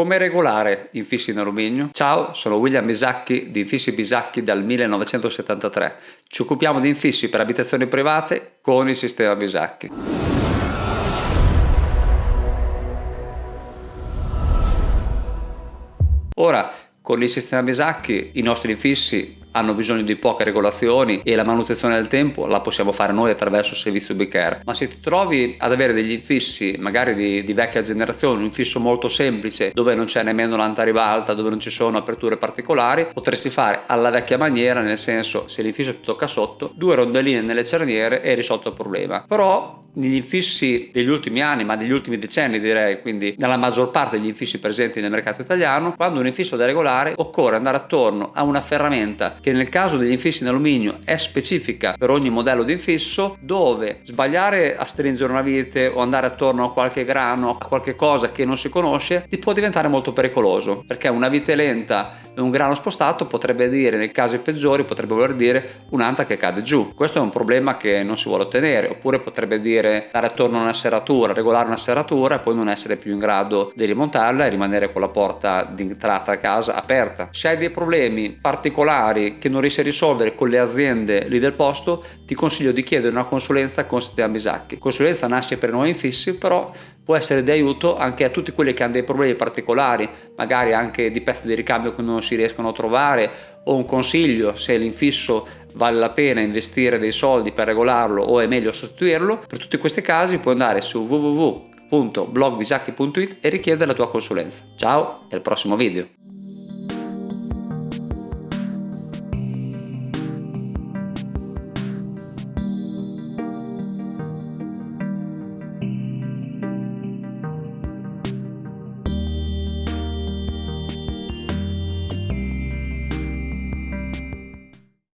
Come regolare infissi in alluminio? Ciao, sono William Bisacchi di Infissi Bisacchi dal 1973. Ci occupiamo di infissi per abitazioni private con il sistema Bisacchi. Ora, con il sistema Bisacchi i nostri infissi hanno bisogno di poche regolazioni e la manutenzione del tempo la possiamo fare noi attraverso il servizio B-Care. Ma se ti trovi ad avere degli infissi, magari di, di vecchia generazione, un infisso molto semplice dove non c'è nemmeno l'anta ribalta, dove non ci sono aperture particolari, potresti fare alla vecchia maniera, nel senso se l'infisso ti tocca sotto, due rondelline nelle cerniere e risolto il problema. Però negli infissi degli ultimi anni, ma degli ultimi decenni direi, quindi nella maggior parte degli infissi presenti nel mercato italiano, quando un infisso da regolare occorre andare attorno a una ferramenta che nel caso degli infissi in alluminio è specifica per ogni modello di infisso, dove sbagliare a stringere una vite o andare attorno a qualche grano, a qualche cosa che non si conosce, ti può diventare molto pericoloso, perché una vite lenta e un grano spostato potrebbe dire, nei casi peggiori, potrebbe voler dire un'anta che cade giù. Questo è un problema che non si vuole ottenere, oppure potrebbe dire dire dare attorno a una serratura, regolare una serratura e poi non essere più in grado di rimontarla e rimanere con la porta di entrata a casa aperta. Se hai dei problemi particolari che non riesci a risolvere con le aziende lì del posto, ti consiglio di chiedere una consulenza con Sistema Bisacchi. Consulenza nasce per noi infissi, però può essere di aiuto anche a tutti quelli che hanno dei problemi particolari, magari anche di pezzi di ricambio che non si riescono a trovare o un consiglio se l'infisso vale la pena investire dei soldi per regolarlo o è meglio sostituirlo. Per tutti questi casi puoi andare su www.blogbisacchi.it e richiedere la tua consulenza. Ciao e al prossimo video!